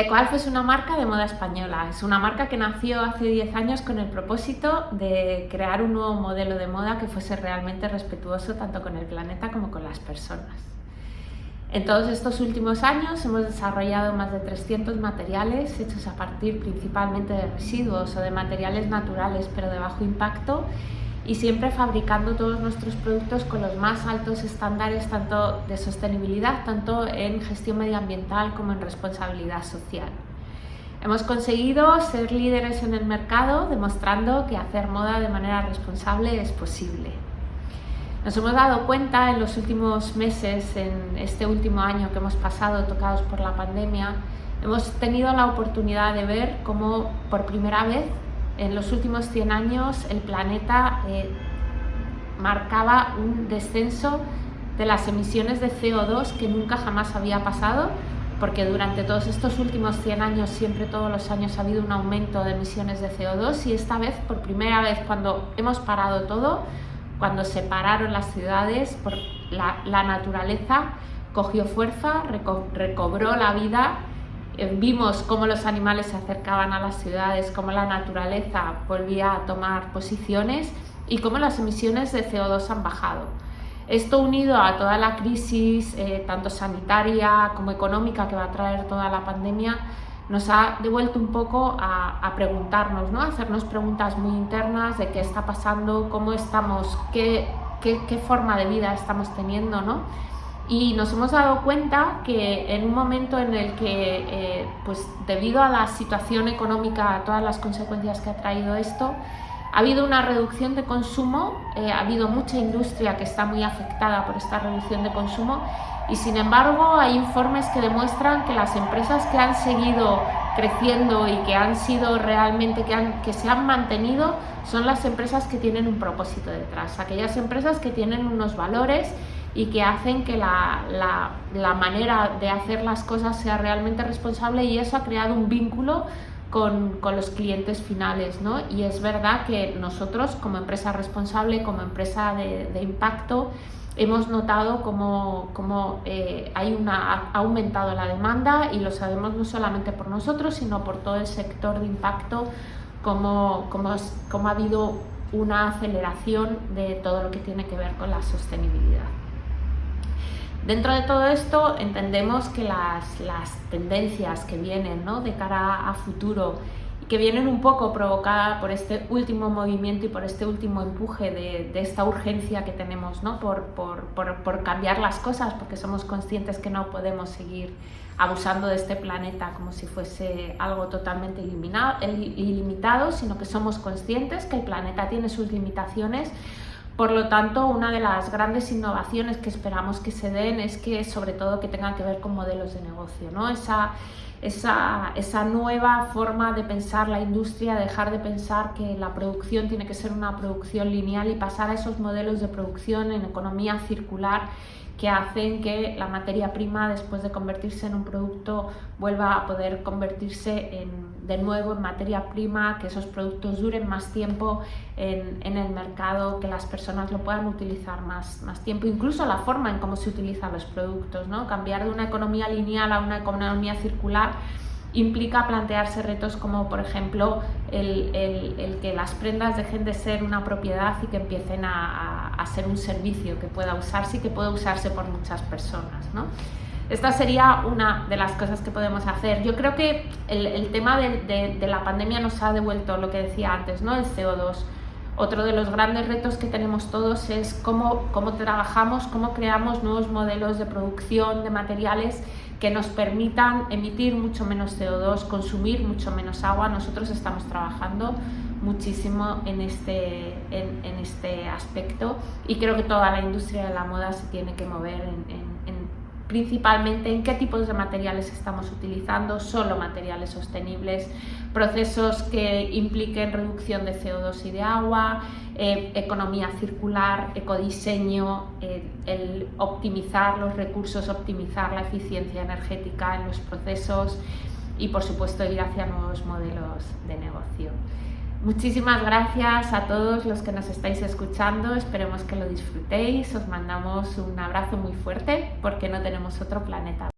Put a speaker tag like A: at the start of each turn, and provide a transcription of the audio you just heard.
A: Ecoalf es una marca de moda española, es una marca que nació hace 10 años con el propósito de crear un nuevo modelo de moda que fuese realmente respetuoso tanto con el planeta como con las personas. En todos estos últimos años hemos desarrollado más de 300 materiales hechos a partir principalmente de residuos o de materiales naturales pero de bajo impacto y siempre fabricando todos nuestros productos con los más altos estándares tanto de sostenibilidad, tanto en gestión medioambiental como en responsabilidad social. Hemos conseguido ser líderes en el mercado demostrando que hacer moda de manera responsable es posible. Nos hemos dado cuenta en los últimos meses, en este último año que hemos pasado tocados por la pandemia, hemos tenido la oportunidad de ver cómo por primera vez en los últimos 100 años el planeta eh, marcaba un descenso de las emisiones de CO2 que nunca jamás había pasado, porque durante todos estos últimos 100 años, siempre todos los años ha habido un aumento de emisiones de CO2 y esta vez, por primera vez, cuando hemos parado todo, cuando se pararon las ciudades, por la, naturaleza cogió fuerza, recobró la vida, vimos cómo los animales se acercaban a las ciudades, cómo la naturaleza volvía a tomar posiciones y cómo las emisiones de CO2 han bajado. Esto unido a toda la crisis, eh, tanto sanitaria como económica que va a traer toda la pandemia, nos ha devuelto un poco a, preguntarnos, ¿no? a hacernos preguntas muy internas de qué está pasando, cómo estamos, qué, qué, qué forma de vida estamos teniendo. ¿no? Y nos hemos dado cuenta que en un momento en el que, eh, pues debido a la situación económica, a todas las consecuencias que ha traído esto, ha habido una reducción de consumo, eh, ha habido mucha industria que está muy afectada por esta reducción de consumo y sin embargo hay informes que demuestran que las empresas que han seguido creciendo y que han sido realmente, que, han, que se han mantenido, son las empresas que tienen un propósito detrás, aquellas empresas que tienen unos valores y que hacen que la, la, la manera de hacer las cosas sea realmente responsable y eso ha creado un vínculo con, con, los clientes finales. ¿no? Y es verdad que nosotros como empresa responsable, como empresa de, de impacto, hemos notado cómo, cómo eh, hay una, ha aumentado la demanda y lo sabemos no solamente por nosotros, sino por todo el sector de impacto, cómo, cómo, cómo ha habido una aceleración de todo lo que tiene que ver con la sostenibilidad. Dentro de todo esto entendemos que las, las tendencias que vienen ¿no? de cara a futuro que vienen un poco provocadas por este último movimiento y por este último empuje de, esta urgencia que tenemos ¿no? por, por, por, cambiar las cosas, porque somos conscientes que no podemos seguir abusando de este planeta como si fuese algo totalmente ilimitado, sino que somos conscientes que el planeta tiene sus limitaciones, por lo tanto, una de las grandes innovaciones que esperamos que se den es que, sobre todo, que tengan que ver con modelos de negocio, ¿no? Esa, esa, esa, nueva forma de pensar la industria, dejar de pensar que la producción tiene que ser una producción lineal y pasar a esos modelos de producción en economía circular que hacen que la materia prima después de convertirse en un producto vuelva a poder convertirse en, de nuevo en materia prima, que esos productos duren más tiempo en, en, el mercado, que las personas lo puedan utilizar más, más tiempo, incluso la forma en cómo se utilizan los productos, ¿no? cambiar de una economía lineal a una economía circular implica plantearse retos como por ejemplo el, el, que las prendas dejen de ser una propiedad y que empiecen a, a, ser un servicio que pueda usarse y que pueda usarse por muchas personas. ¿no? Esta sería una de las cosas que podemos hacer. Yo creo que el, el tema de, de, de, la pandemia nos ha devuelto lo que decía antes, ¿no? el CO2. Otro de los grandes retos que tenemos todos es cómo, cómo trabajamos, cómo creamos nuevos modelos de producción de materiales que nos permitan emitir mucho menos CO2, consumir mucho menos agua. Nosotros estamos trabajando muchísimo en este, en, en este aspecto y creo que toda la industria de la moda se tiene que mover en, en, principalmente en qué tipos de materiales estamos utilizando, solo materiales sostenibles, procesos que impliquen reducción de CO2 y de agua, eh, economía circular, ecodiseño, eh, el optimizar los recursos, optimizar la eficiencia energética en los procesos y por supuesto ir hacia nuevos modelos de negocio. Muchísimas gracias a todos los que nos estáis escuchando, esperemos que lo disfrutéis, os mandamos un abrazo muy fuerte porque no tenemos otro planeta